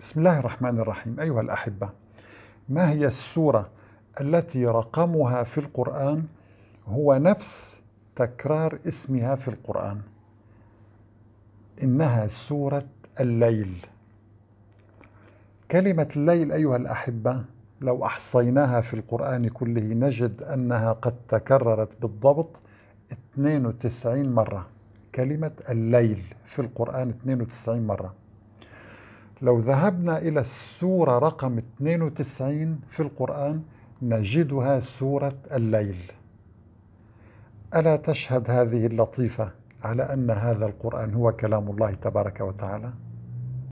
بسم الله الرحمن الرحيم. أيها الأحبة ما هي السورة التي رقمها في القرآن هو نفس تكرار اسمها في القرآن؟ إنها سورة الليل. كلمة الليل أيها الأحبة لو أحصيناها في القرآن كله نجد أنها قد تكررت بالضبط 92 مرة. كلمة الليل في القرآن 92 مرة. لو ذهبنا إلى السورة رقم 92 في القرآن نجدها سورة الليل ألا تشهد هذه اللطيفة على أن هذا القرآن هو كلام الله تبارك وتعالى؟